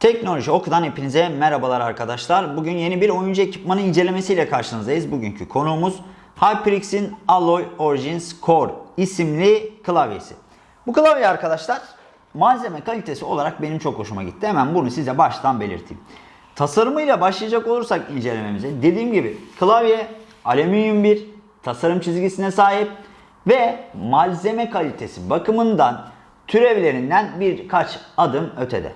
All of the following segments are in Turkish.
Teknoloji Oku'dan hepinize merhabalar arkadaşlar. Bugün yeni bir oyuncu ekipmanı incelemesiyle karşınızdayız. Bugünkü konuğumuz HyperX'in Alloy Origins Core isimli klavyesi. Bu klavye arkadaşlar malzeme kalitesi olarak benim çok hoşuma gitti. Hemen bunu size baştan belirteyim. Tasarımıyla başlayacak olursak incelememize dediğim gibi klavye alüminyum bir tasarım çizgisine sahip ve malzeme kalitesi bakımından türevlerinden birkaç adım ötede.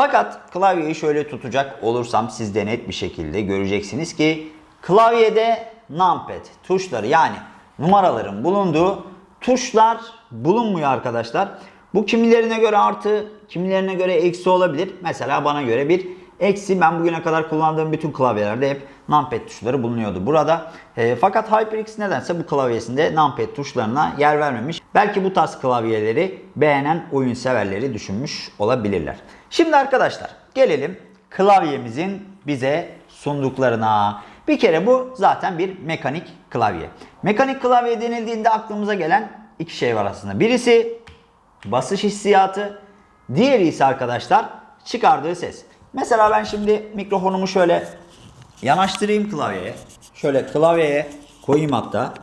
Fakat klavyeyi şöyle tutacak olursam siz de net bir şekilde göreceksiniz ki klavyede numpad tuşları yani numaraların bulunduğu tuşlar bulunmuyor arkadaşlar. Bu kimilerine göre artı, kimilerine göre eksi olabilir. Mesela bana göre bir eksi. Ben bugüne kadar kullandığım bütün klavyelerde hep numpad tuşları bulunuyordu burada. E, fakat HyperX nedense bu klavyesinde numpad tuşlarına yer vermemiş. Belki bu tarz klavyeleri beğenen oyun severleri düşünmüş olabilirler. Şimdi arkadaşlar gelelim klavyemizin bize sunduklarına. Bir kere bu zaten bir mekanik klavye. Mekanik klavye denildiğinde aklımıza gelen iki şey var aslında. Birisi basış hissiyatı, diğeri ise arkadaşlar çıkardığı ses. Mesela ben şimdi mikrofonumu şöyle yanaştırayım klavyeye. Şöyle klavyeye koyayım hatta.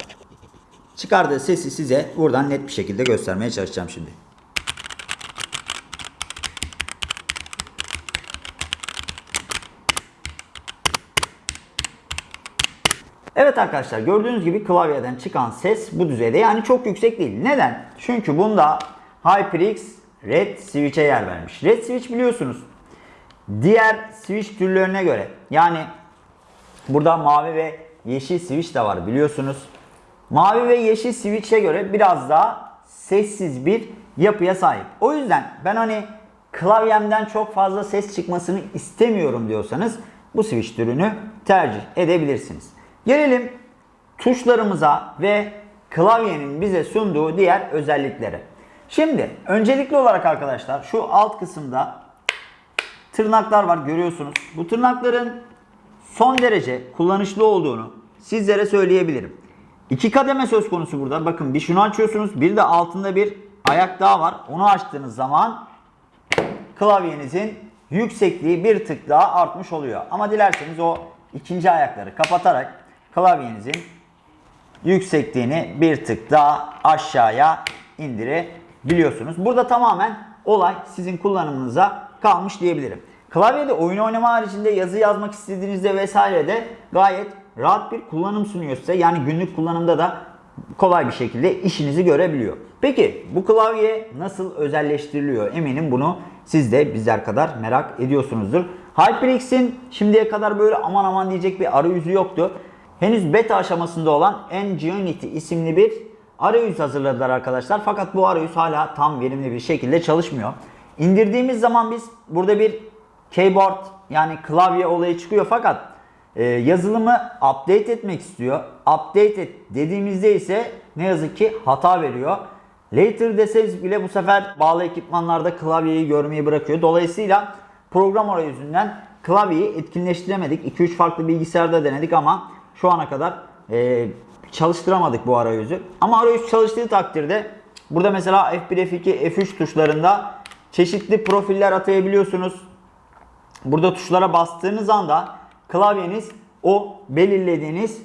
Çıkardığı sesi size buradan net bir şekilde göstermeye çalışacağım şimdi. Evet arkadaşlar gördüğünüz gibi klavyeden çıkan ses bu düzeyde yani çok yüksek değil. Neden? Çünkü bunda HyperX Red Switch'e yer vermiş. Red Switch biliyorsunuz diğer switch türlerine göre yani burada mavi ve yeşil switch de var biliyorsunuz. Mavi ve yeşil switch'e göre biraz daha sessiz bir yapıya sahip. O yüzden ben hani klavyemden çok fazla ses çıkmasını istemiyorum diyorsanız bu switch türünü tercih edebilirsiniz. Gelelim tuşlarımıza ve klavyenin bize sunduğu diğer özelliklere. Şimdi öncelikli olarak arkadaşlar şu alt kısımda tırnaklar var görüyorsunuz. Bu tırnakların son derece kullanışlı olduğunu sizlere söyleyebilirim. İki kademe söz konusu burada. Bakın bir şunu açıyorsunuz. Bir de altında bir ayak daha var. Onu açtığınız zaman klavyenizin yüksekliği bir tık daha artmış oluyor. Ama dilerseniz o ikinci ayakları kapatarak klavyenizin yüksekliğini bir tık daha aşağıya indirebiliyorsunuz. Burada tamamen olay sizin kullanımınıza kalmış diyebilirim. Klavyede oyun oynama haricinde yazı yazmak istediğinizde vesaire de gayet rahat bir kullanım sunuyor size. Yani günlük kullanımda da kolay bir şekilde işinizi görebiliyor. Peki bu klavye nasıl özelleştiriliyor? Eminim bunu siz de bizler kadar merak ediyorsunuzdur. HyperX'in şimdiye kadar böyle aman aman diyecek bir arayüzü yoktu. Henüz beta aşamasında olan Nginity isimli bir arayüz hazırladılar arkadaşlar. Fakat bu arayüz hala tam verimli bir şekilde çalışmıyor. İndirdiğimiz zaman biz burada bir keyboard yani klavye olayı çıkıyor fakat e, yazılımı update etmek istiyor. Update et dediğimizde ise ne yazık ki hata veriyor. Later deseniz bile bu sefer bağlı ekipmanlarda klavyeyi görmeyi bırakıyor. Dolayısıyla program arayüzünden klavyeyi etkinleştiremedik. 2-3 farklı bilgisayarda denedik ama şu ana kadar e, çalıştıramadık bu arayüzü. Ama arayüz çalıştığı takdirde burada mesela F1, F2, F3 tuşlarında çeşitli profiller atayabiliyorsunuz. Burada tuşlara bastığınız anda klavyeniz o belirlediğiniz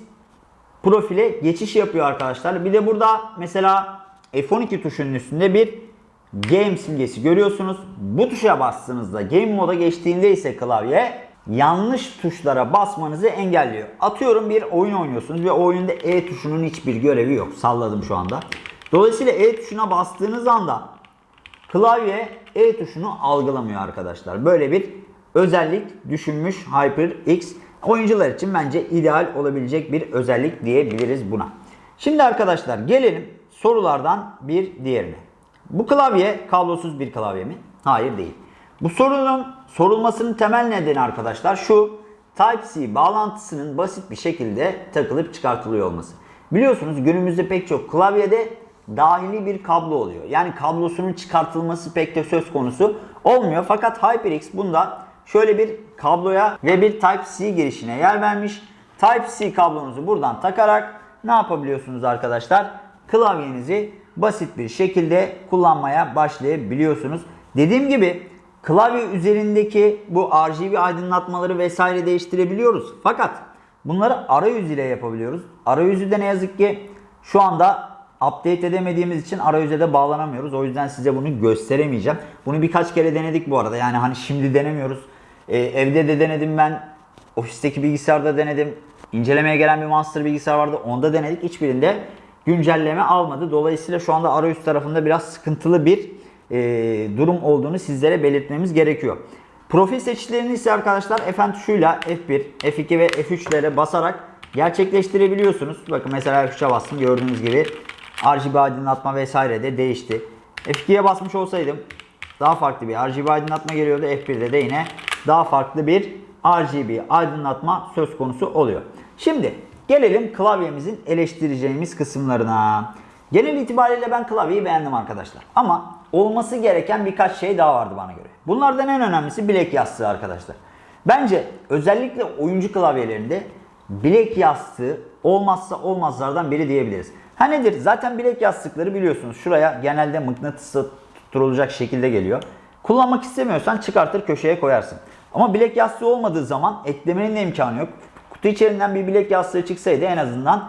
profile geçiş yapıyor arkadaşlar. Bir de burada mesela F12 tuşunun üstünde bir game simgesi görüyorsunuz. Bu tuşa bastığınızda game moda geçtiğinde ise klavye yanlış tuşlara basmanızı engelliyor. Atıyorum bir oyun oynuyorsunuz ve oyunda E tuşunun hiçbir görevi yok. Salladım şu anda. Dolayısıyla E tuşuna bastığınız anda klavye E tuşunu algılamıyor arkadaşlar. Böyle bir özellik düşünmüş HyperX. Oyuncular için bence ideal olabilecek bir özellik diyebiliriz buna. Şimdi arkadaşlar gelelim sorulardan bir diğerine. Bu klavye kablosuz bir klavye mi? Hayır değil. Bu sorunun sorulmasının temel nedeni arkadaşlar şu Type-C bağlantısının basit bir şekilde takılıp çıkartılıyor olması. Biliyorsunuz günümüzde pek çok klavyede dahili bir kablo oluyor. Yani kablosunun çıkartılması pek de söz konusu olmuyor. Fakat HyperX bunda şöyle bir kabloya ve bir Type-C girişine yer vermiş. Type-C kablonuzu buradan takarak ne yapabiliyorsunuz arkadaşlar? Klavyenizi basit bir şekilde kullanmaya başlayabiliyorsunuz. Dediğim gibi Klavye üzerindeki bu RGB aydınlatmaları vesaire değiştirebiliyoruz. Fakat bunları arayüz ile yapabiliyoruz. Arayüzü de ne yazık ki şu anda update edemediğimiz için arayüze de bağlanamıyoruz. O yüzden size bunu gösteremeyeceğim. Bunu birkaç kere denedik bu arada. Yani hani şimdi denemiyoruz. Ee, evde de denedim ben. Ofisteki bilgisayarda denedim. İncelemeye gelen bir master bilgisayar vardı. Onda denedik. Hiçbirinde güncelleme almadı. Dolayısıyla şu anda arayüz tarafında biraz sıkıntılı bir e, durum olduğunu sizlere belirtmemiz gerekiyor. Profil seçicilerini ise arkadaşlar F tuşuyla F1, F2 ve F3'lere basarak gerçekleştirebiliyorsunuz. Bakın mesela F3'e bastım gördüğünüz gibi RGB aydınlatma vesaire de değişti. F2'ye basmış olsaydım daha farklı bir RGB aydınlatma geliyordu. F1'de de yine daha farklı bir RGB aydınlatma söz konusu oluyor. Şimdi gelelim klavyemizin eleştireceğimiz kısımlarına. Genel itibariyle ben klavyeyi beğendim arkadaşlar. Ama olması gereken birkaç şey daha vardı bana göre. Bunlardan en önemlisi bilek yastığı arkadaşlar. Bence özellikle oyuncu klavyelerinde bilek yastığı olmazsa olmazlardan biri diyebiliriz. Ha nedir? Zaten bilek yastıkları biliyorsunuz şuraya genelde mıknatısla tutturulacak şekilde geliyor. Kullanmak istemiyorsan çıkartır köşeye koyarsın. Ama bilek yastığı olmadığı zaman eklemenin de imkanı yok. Kutu içerisinden bir bilek yastığı çıksaydı en azından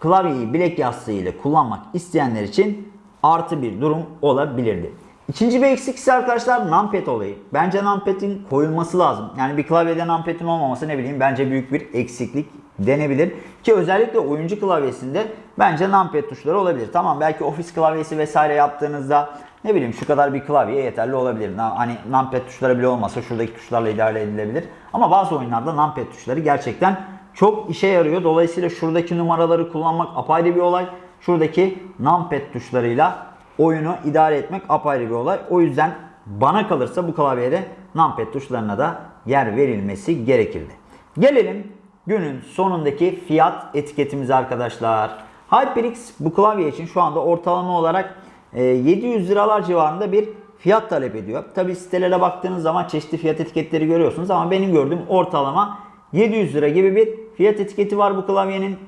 klavyeyi bilek yastığı ile kullanmak isteyenler için artı bir durum olabilirdi. İkinci bir eksik arkadaşlar numpad olayı. Bence numpad'in koyulması lazım. Yani bir klavyede numpad'in olmaması ne bileyim bence büyük bir eksiklik denebilir. Ki özellikle oyuncu klavyesinde bence numpad tuşları olabilir. Tamam belki ofis klavyesi vesaire yaptığınızda ne bileyim şu kadar bir klavye yeterli olabilir. Hani numpad tuşları bile olmasa şuradaki tuşlarla idare edilebilir. Ama bazı oyunlarda numpad tuşları gerçekten çok işe yarıyor. Dolayısıyla şuradaki numaraları kullanmak apayrı bir olay. Şuradaki numpad tuşlarıyla oyunu idare etmek apayrı bir olay. O yüzden bana kalırsa bu klavyede numpad tuşlarına da yer verilmesi gerekirdi. Gelelim günün sonundaki fiyat etiketimize arkadaşlar. HyperX bu klavye için şu anda ortalama olarak e, 700 liralar civarında bir fiyat talep ediyor. Tabi sitelere baktığınız zaman çeşitli fiyat etiketleri görüyorsunuz ama benim gördüğüm ortalama 700 lira gibi bir fiyat etiketi var bu klavyenin.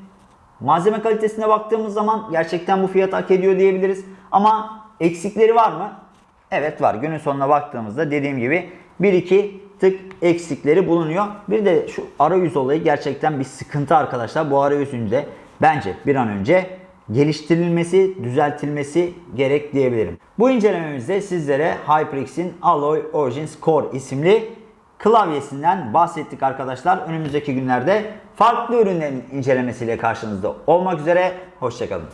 Malzeme kalitesine baktığımız zaman gerçekten bu fiyat hak ediyor diyebiliriz. Ama eksikleri var mı? Evet var. Günün sonuna baktığımızda dediğim gibi 1-2 tık eksikleri bulunuyor. Bir de şu arayüz olayı gerçekten bir sıkıntı arkadaşlar. Bu arayüzün de bence bir an önce geliştirilmesi, düzeltilmesi gerek diyebilirim. Bu incelememizde sizlere HyperX'in Alloy Origins Core isimli klavyesinden bahsettik arkadaşlar. Önümüzdeki günlerde farklı ürünlerin incelemesiyle karşınızda olmak üzere. Hoşçakalın.